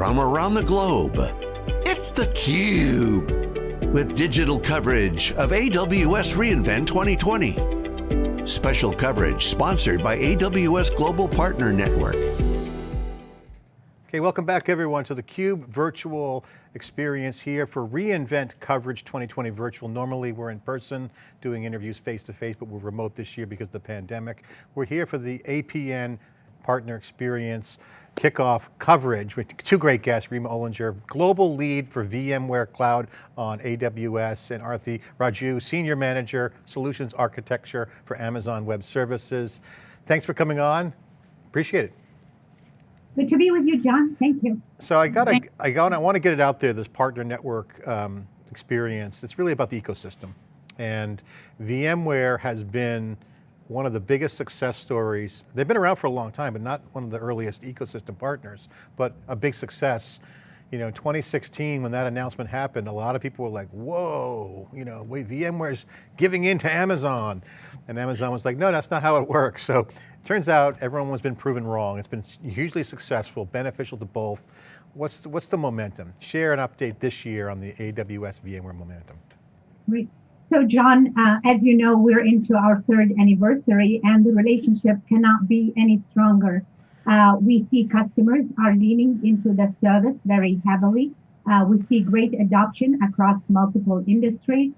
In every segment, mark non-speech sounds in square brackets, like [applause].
from around the globe. It's theCUBE, with digital coverage of AWS reInvent 2020. Special coverage sponsored by AWS Global Partner Network. Okay, welcome back everyone to theCUBE virtual experience here for reInvent coverage 2020 virtual. Normally we're in person doing interviews face to face, but we're remote this year because of the pandemic. We're here for the APN partner experience kickoff coverage with two great guests, Rima Olinger, global lead for VMware Cloud on AWS, and Arthi Raju, senior manager, solutions architecture for Amazon Web Services. Thanks for coming on, appreciate it. Good to be with you, John. Thank you. So I got to, I got, I want to get it out there. This partner network um, experience. It's really about the ecosystem, and VMware has been one of the biggest success stories. They've been around for a long time, but not one of the earliest ecosystem partners, but a big success. You know, 2016, when that announcement happened, a lot of people were like, whoa, you know, wait, VMware's giving in to Amazon. And Amazon was like, no, that's not how it works. So it Turns out everyone has been proven wrong. It's been hugely successful, beneficial to both. What's the, what's the momentum? Share an update this year on the AWS VMware momentum. Great. So John, uh, as you know, we're into our third anniversary and the relationship cannot be any stronger. Uh, we see customers are leaning into the service very heavily. Uh, we see great adoption across multiple industries.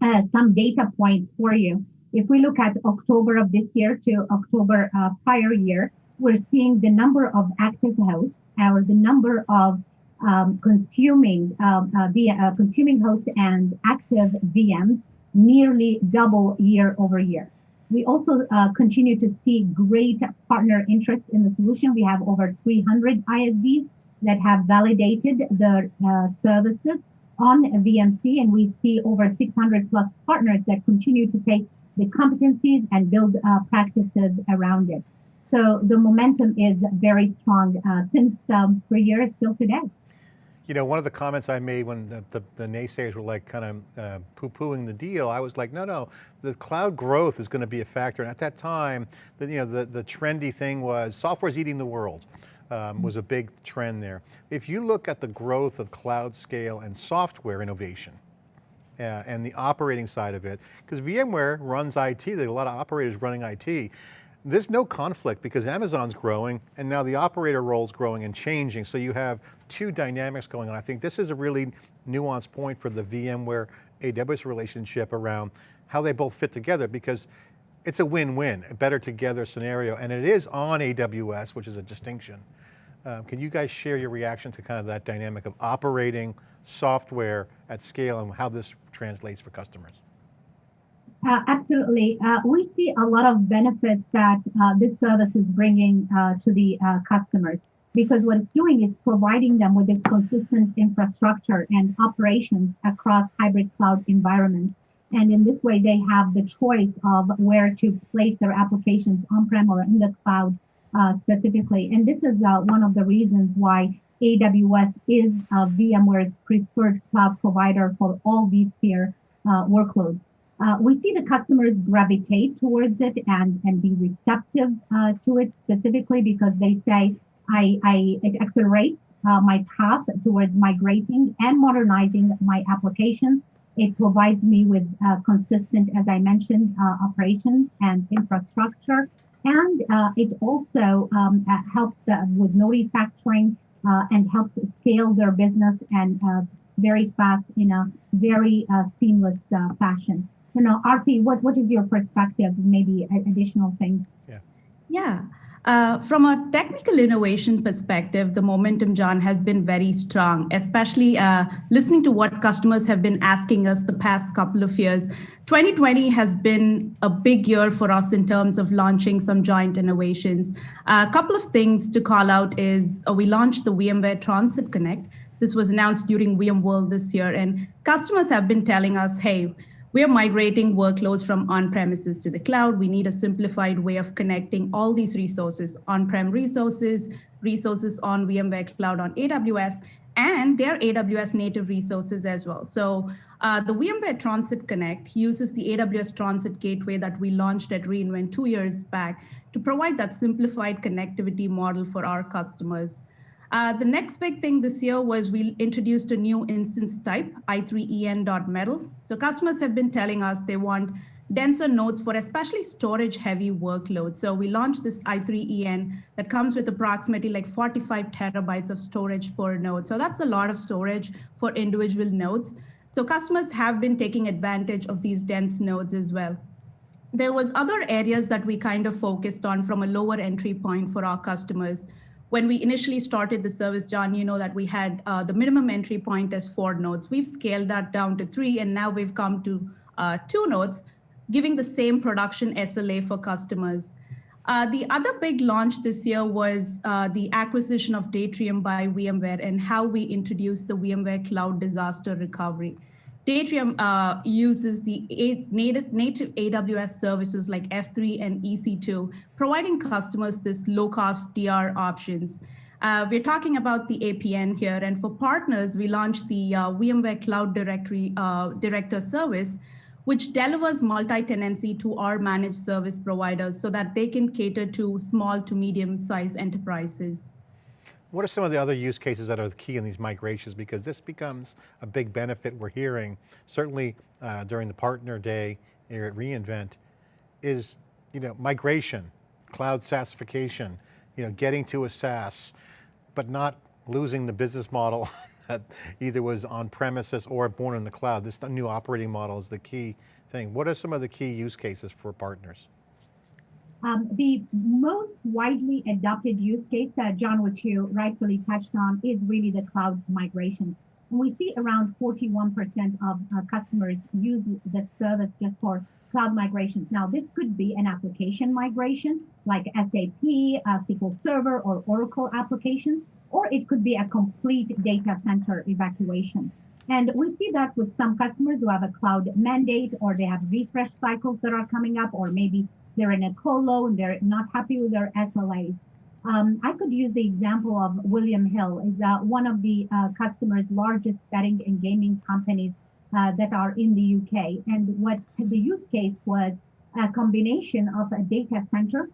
Uh, some data points for you. If we look at October of this year to October uh, prior year, we're seeing the number of active hosts or the number of um, consuming um, uh, via uh, consuming hosts and active VMs nearly double year over year. We also uh, continue to see great partner interest in the solution. We have over 300 ISVs that have validated the uh, services on VMC, and we see over 600 plus partners that continue to take the competencies and build uh, practices around it. So the momentum is very strong uh, since um, for years till today. You know, one of the comments I made when the, the, the naysayers were like kind of uh, poo-pooing the deal, I was like, no, no, the cloud growth is going to be a factor. And at that time, the, you know, the, the trendy thing was software's eating the world. Um, was a big trend there. If you look at the growth of cloud scale and software innovation, uh, and the operating side of it, because VMware runs IT, there are a lot of operators running IT. There's no conflict because Amazon's growing and now the operator role is growing and changing. So you have two dynamics going on. I think this is a really nuanced point for the VMware AWS relationship around how they both fit together because it's a win-win, a better together scenario. And it is on AWS, which is a distinction. Um, can you guys share your reaction to kind of that dynamic of operating software at scale and how this translates for customers? Uh, absolutely. Uh, we see a lot of benefits that uh, this service is bringing uh, to the uh, customers because what it's doing is providing them with this consistent infrastructure and operations across hybrid cloud environments. And in this way, they have the choice of where to place their applications on-prem or in the cloud uh, specifically. And this is one of the reasons why AWS is VMware's preferred cloud provider for all vSphere uh, workloads. Uh, we see the customers gravitate towards it and, and be receptive uh, to it specifically because they say, I, I it accelerates uh, my path towards migrating and modernizing my applications. It provides me with uh, consistent, as I mentioned, operations and infrastructure. And it also um, helps the, with no refactoring uh, and helps scale their business and uh, very fast in a very uh, seamless uh, fashion. You know, Arthi, what, what is your perspective? Maybe additional things. Yeah. Yeah. Uh, from a technical innovation perspective, the momentum, John, has been very strong, especially uh, listening to what customers have been asking us the past couple of years. 2020 has been a big year for us in terms of launching some joint innovations. Uh, a couple of things to call out is uh, we launched the VMware Transit Connect. This was announced during VMworld this year, and customers have been telling us, hey, we're migrating workloads from on-premises to the cloud. We need a simplified way of connecting all these resources, on-prem resources, resources on VMware Cloud on AWS, and their AWS native resources as well. So uh, the VMware Transit Connect uses the AWS Transit Gateway that we launched at reInvent two years back to provide that simplified connectivity model for our customers. Uh, the next big thing this year was we introduced a new instance type, i3en.metal. So customers have been telling us they want denser nodes for especially storage heavy workloads. So we launched this i3en that comes with approximately like 45 terabytes of storage per node. So that's a lot of storage for individual nodes. So customers have been taking advantage of these dense nodes as well. There was other areas that we kind of focused on from a lower entry point for our customers. When we initially started the service, John, you know that we had uh, the minimum entry point as four nodes. We've scaled that down to three, and now we've come to uh, two nodes, giving the same production SLA for customers. Uh, the other big launch this year was uh, the acquisition of Datrium by VMware and how we introduced the VMware Cloud Disaster Recovery. Datrium uh, uses the native, native AWS services like S3 and EC2, providing customers this low-cost DR options. Uh, we're talking about the APN here, and for partners, we launched the uh, VMware Cloud Directory uh, Director service, which delivers multi-tenancy to our managed service providers so that they can cater to small to medium-sized enterprises. What are some of the other use cases that are the key in these migrations? Because this becomes a big benefit we're hearing, certainly uh, during the partner day here at reInvent, is you know, migration, cloud SaaSification, you know, getting to a SaaS, but not losing the business model [laughs] that either was on premises or born in the cloud. This new operating model is the key thing. What are some of the key use cases for partners? Um, the most widely adopted use case, uh, John, which you rightfully touched on, is really the cloud migration. We see around 41% of uh, customers use the service just for cloud migrations. Now, this could be an application migration like SAP, uh, SQL Server, or Oracle applications, or it could be a complete data center evacuation. And we see that with some customers who have a cloud mandate or they have refresh cycles that are coming up, or maybe they're in a colo and they're not happy with their SLAs. Um, I could use the example of William Hill is uh, one of the uh, customers' largest betting and gaming companies uh, that are in the UK. And what the use case was a combination of a data center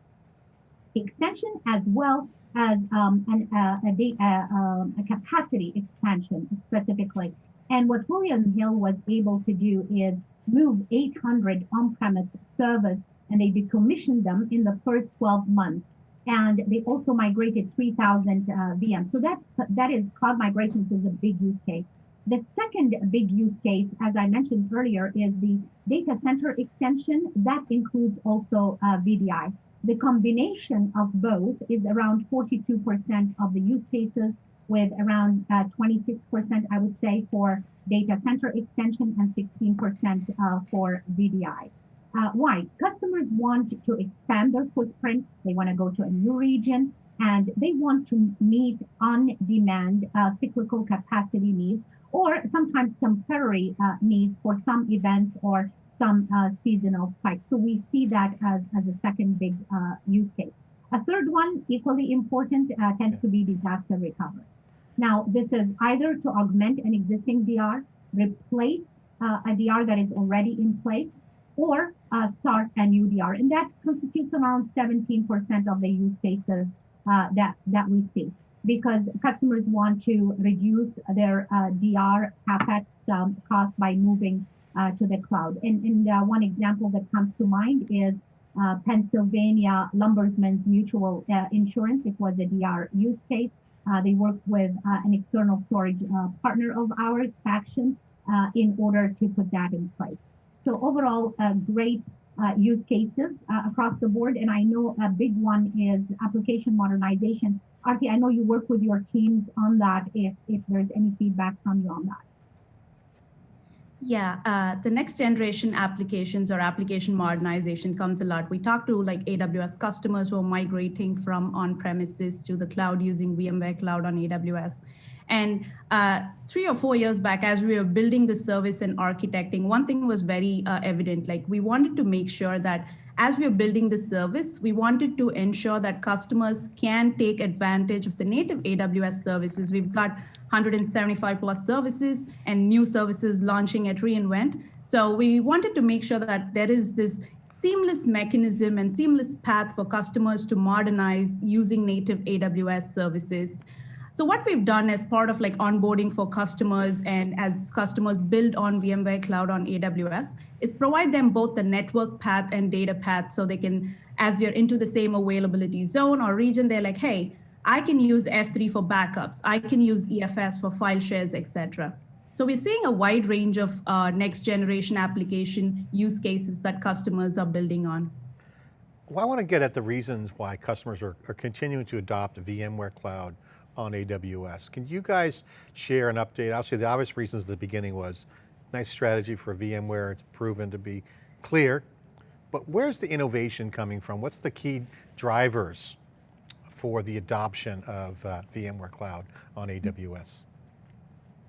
extension as well as um, an, uh, a, uh, um, a capacity expansion specifically. And what William Hill was able to do is move 800 on-premise servers and they decommissioned them in the first 12 months. And they also migrated 3,000 uh, VMs. So that that is cloud migrations is a big use case. The second big use case, as I mentioned earlier, is the data center extension. That includes also uh, VDI. The combination of both is around 42% of the use cases, with around 26%, uh, I would say, for data center extension and 16% uh, for VDI. Uh, why? Customers want to expand their footprint. They want to go to a new region and they want to meet on demand uh, cyclical capacity needs or sometimes temporary uh, needs for some events or some uh, seasonal spikes. So we see that as, as a second big uh, use case. A third one, equally important, tends to be disaster recovery. Now, this is either to augment an existing DR, replace a DR that is already in place, or uh, start a new DR. And that constitutes around 17% of the use cases uh, that, that we see because customers want to reduce their uh, DR capex um, cost by moving uh, to the cloud. And, and uh, one example that comes to mind is uh, Pennsylvania Lumbersman's Mutual Insurance. It was a DR use case. They worked with an external storage partner of ours, Faction, in order to put that in place. So overall, uh, great uh, use cases uh, across the board. And I know a big one is application modernization. Arthi, I know you work with your teams on that if, if there's any feedback from you on that. Yeah, uh, the next generation applications or application modernization comes a lot. We talk to like AWS customers who are migrating from on-premises to the cloud using VMware Cloud on AWS. And uh, three or four years back, as we were building the service and architecting, one thing was very uh, evident. Like we wanted to make sure that as we are building the service, we wanted to ensure that customers can take advantage of the native AWS services. We've got 175 plus services and new services launching at reInvent. So we wanted to make sure that there is this seamless mechanism and seamless path for customers to modernize using native AWS services. So what we've done as part of like onboarding for customers and as customers build on VMware Cloud on AWS is provide them both the network path and data path so they can, as they're into the same availability zone or region, they're like, hey, I can use S3 for backups. I can use EFS for file shares, etc. So we're seeing a wide range of uh, next generation application use cases that customers are building on. Well, I want to get at the reasons why customers are, are continuing to adopt VMware Cloud on AWS. Can you guys share an update? Obviously the obvious reasons at the beginning was nice strategy for VMware, it's proven to be clear, but where's the innovation coming from? What's the key drivers for the adoption of uh, VMware Cloud on AWS?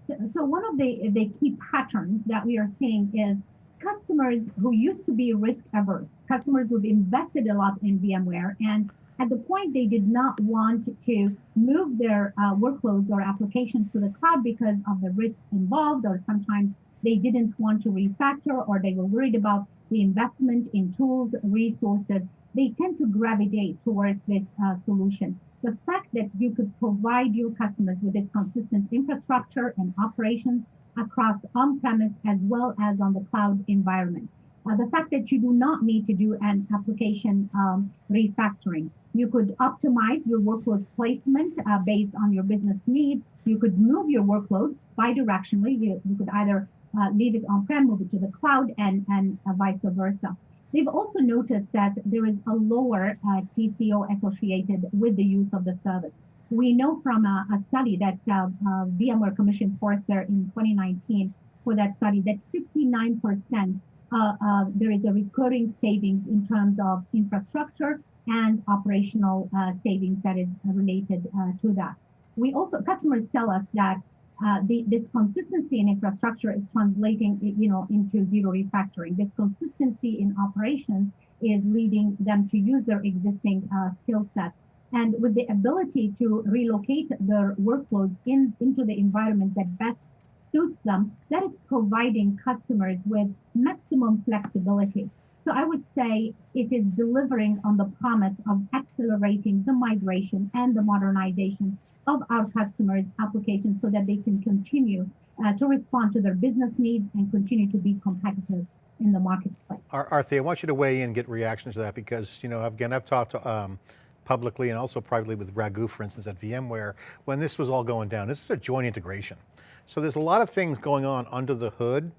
So, so one of the, the key patterns that we are seeing is customers who used to be risk averse, customers who've invested a lot in VMware and at the point they did not want to move their uh, workloads or applications to the cloud because of the risk involved, or sometimes they didn't want to refactor or they were worried about the investment in tools, resources, they tend to gravitate towards this uh, solution. The fact that you could provide your customers with this consistent infrastructure and operations across on-premise as well as on the cloud environment. Uh, the fact that you do not need to do an application um, refactoring. You could optimize your workload placement uh, based on your business needs. You could move your workloads bidirectionally. You, you could either uh, leave it on-prem, move it to the cloud, and, and uh, vice versa. They've also noticed that there is a lower uh, TCO associated with the use of the service. We know from a, a study that VMware commissioned Forrester in 2019 for that study that 59% uh, uh, there is a recurring savings in terms of infrastructure and operational uh, savings that is related uh, to that. We also, customers tell us that uh, the, this consistency in infrastructure is translating, you know, into zero refactoring. This consistency in operations is leading them to use their existing uh, skill sets. And with the ability to relocate their workloads in, into the environment that best suits them, that is providing customers with maximum flexibility. So I would say it is delivering on the promise of accelerating the migration and the modernization of our customers' applications so that they can continue uh, to respond to their business needs and continue to be competitive in the marketplace. Arthi, I want you to weigh in get reactions to that because, you know, again, I've talked to, um, publicly and also privately with Raghu, for instance, at VMware, when this was all going down. This is a joint integration. So there's a lot of things going on under the hood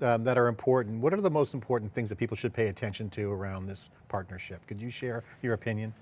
um, that are important. What are the most important things that people should pay attention to around this partnership? Could you share your opinion?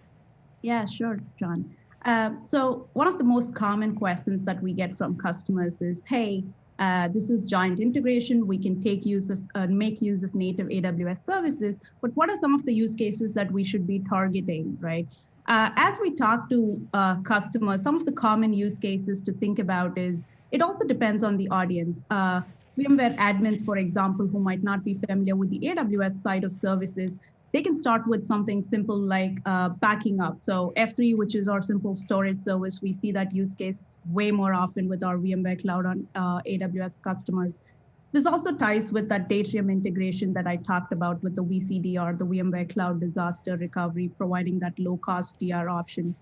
Yeah, sure, John. Uh, so one of the most common questions that we get from customers is, hey, uh, this is joint integration. We can take use of, uh, make use of native AWS services, but what are some of the use cases that we should be targeting, right? Uh, as we talk to uh, customers, some of the common use cases to think about is, it also depends on the audience. Uh, VMware admins, for example, who might not be familiar with the AWS side of services, they can start with something simple like uh, backing up. So S3, which is our simple storage service, we see that use case way more often with our VMware Cloud on uh, AWS customers. This also ties with that Datrium integration that I talked about with the VCDR, the VMware Cloud Disaster Recovery, providing that low cost DR option.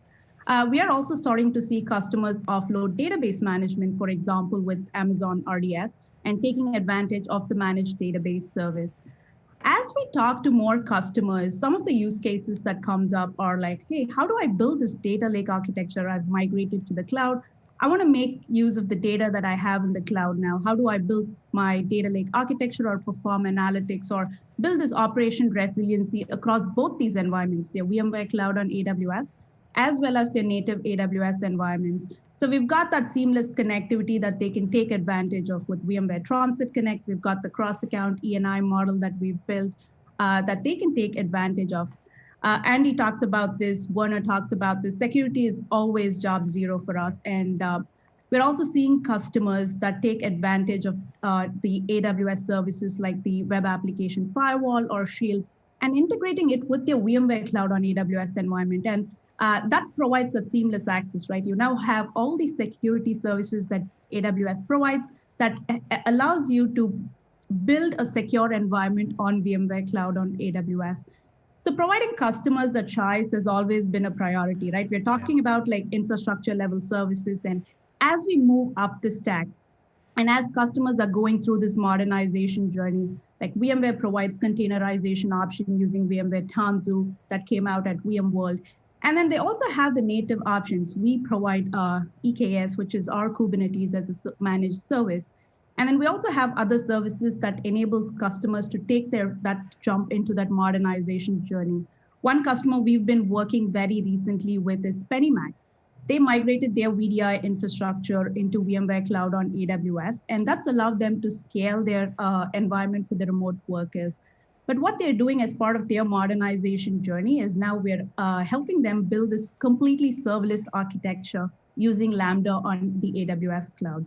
Uh, we are also starting to see customers offload database management, for example, with Amazon RDS, and taking advantage of the managed database service. As we talk to more customers, some of the use cases that comes up are like, hey, how do I build this data lake architecture? I've migrated to the cloud. I want to make use of the data that I have in the cloud now. How do I build my data lake architecture or perform analytics or build this operation resiliency across both these environments, their VMware Cloud on AWS, as well as their native AWS environments. So we've got that seamless connectivity that they can take advantage of with VMware Transit Connect. We've got the cross-account ENI model that we've built uh, that they can take advantage of. Uh, Andy talks about this, Werner talks about this. Security is always job zero for us. And uh, we're also seeing customers that take advantage of uh, the AWS services like the web application firewall or Shield and integrating it with their VMware Cloud on AWS environment. And uh, that provides that seamless access, right? You now have all these security services that AWS provides that allows you to build a secure environment on VMware Cloud on AWS. So providing customers the choice has always been a priority, right? We're talking about like infrastructure level services. And as we move up the stack, and as customers are going through this modernization journey, like VMware provides containerization option using VMware Tanzu that came out at VMworld. And then they also have the native options. We provide uh, EKS, which is our Kubernetes as a managed service. And then we also have other services that enables customers to take their that jump into that modernization journey. One customer we've been working very recently with is PennyMac. They migrated their VDI infrastructure into VMware Cloud on AWS, and that's allowed them to scale their uh, environment for the remote workers. But what they're doing as part of their modernization journey is now we're uh, helping them build this completely serverless architecture using Lambda on the AWS cloud.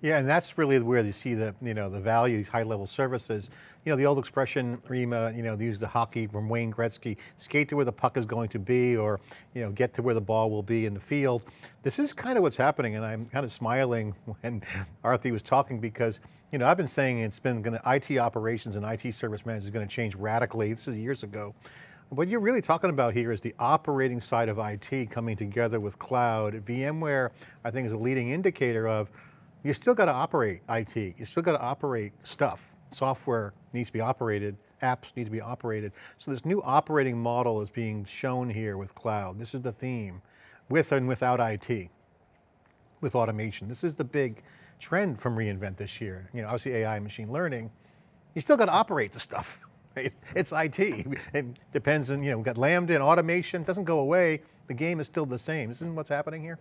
Yeah, and that's really where you see the, you know, the value, these high level services. You know, the old expression, Rima, you know, they use the hockey from Wayne Gretzky, skate to where the puck is going to be, or, you know, get to where the ball will be in the field. This is kind of what's happening, and I'm kind of smiling [laughs] when Arthi was talking because, you know, I've been saying it's been going to, IT operations and IT service management is going to change radically. This is years ago. What you're really talking about here is the operating side of IT coming together with cloud. VMware, I think is a leading indicator of you still got to operate IT. You still got to operate stuff. Software needs to be operated, apps need to be operated. So this new operating model is being shown here with cloud. This is the theme, with and without IT, with automation. This is the big trend from reInvent this year. You know, obviously AI, machine learning, you still got to operate the stuff. [laughs] Right? It's IT. It depends on, you know, we've got Lambda and automation, it doesn't go away. The game is still the same. Isn't what's happening here?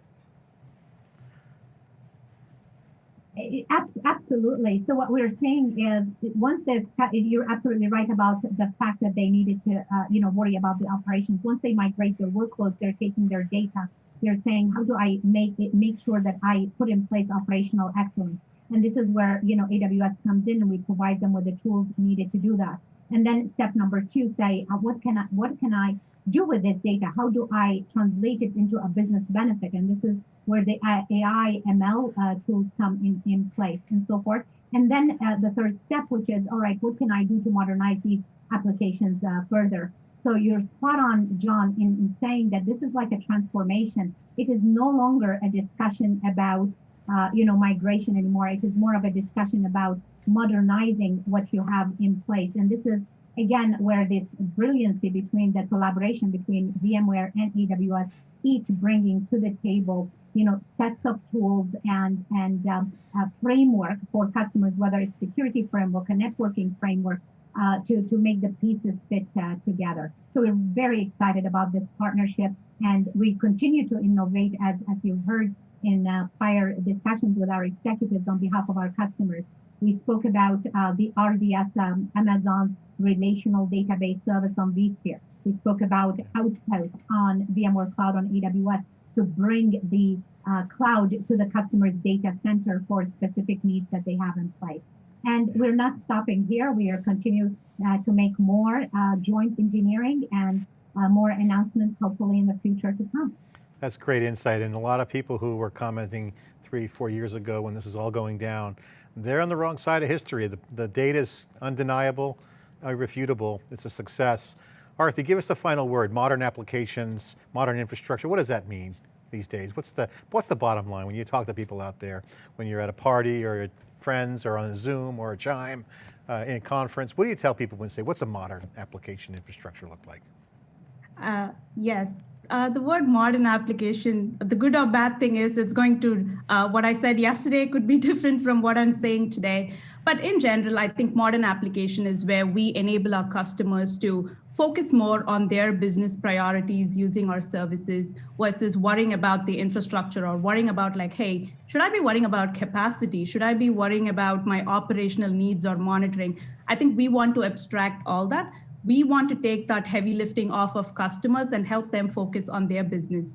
Absolutely. So what we're saying is once they've, you're absolutely right about the fact that they needed to, uh, you know, worry about the operations. Once they migrate their workloads, they're taking their data. They're saying, how do I make it, make sure that I put in place operational excellence? And this is where, you know, AWS comes in and we provide them with the tools needed to do that. And then step number two, say, uh, what can I, what can I do with this data? How do I translate it into a business benefit? And this is where the AI, ML uh, tools come in, in place and so forth. And then uh, the third step, which is, all right, what can I do to modernize these applications uh, further? So you're spot on, John, in, in, saying that this is like a transformation. It is no longer a discussion about, uh, you know, migration anymore. It is more of a discussion about modernizing what you have in place. And this is again, where this brilliancy between the collaboration between VMware and AWS, each bringing to the table, you know, sets of tools and and um, framework for customers, whether it's security framework, a networking framework, uh, to to make the pieces fit uh, together. So we're very excited about this partnership, and we continue to innovate as as you heard in uh, prior discussions with our executives on behalf of our customers. We spoke about uh, the RDS, um, Amazon's relational database service on vSphere. We spoke about Outpost on VMware Cloud on AWS to bring the uh, cloud to the customer's data center for specific needs that they have in place. And we're not stopping here. We are continuing uh, to make more uh, joint engineering and uh, more announcements hopefully in the future to come. That's great insight. And a lot of people who were commenting three, four years ago when this was all going down, they're on the wrong side of history. The, the data is undeniable, irrefutable, it's a success. Arthi, give us the final word, modern applications, modern infrastructure, what does that mean these days? What's the, what's the bottom line when you talk to people out there, when you're at a party or your friends or on a Zoom or a Chime uh, in a conference, what do you tell people when you say, what's a modern application infrastructure look like? Uh, yes, uh, the word modern application, the good or bad thing is it's going to, uh, what I said yesterday could be [laughs] different from what I'm saying today. But in general, I think modern application is where we enable our customers to focus more on their business priorities using our services versus worrying about the infrastructure or worrying about like, hey, should I be worrying about capacity? Should I be worrying about my operational needs or monitoring? I think we want to abstract all that we want to take that heavy lifting off of customers and help them focus on their business.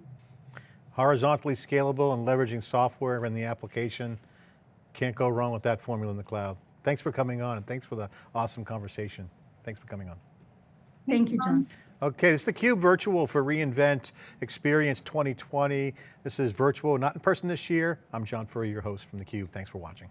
Horizontally scalable and leveraging software in the application. Can't go wrong with that formula in the cloud. Thanks for coming on and thanks for the awesome conversation. Thanks for coming on. Thank you, John. Okay, this is theCUBE virtual for reInvent Experience 2020. This is virtual, not in person this year. I'm John Furrier, your host from theCUBE. Thanks for watching.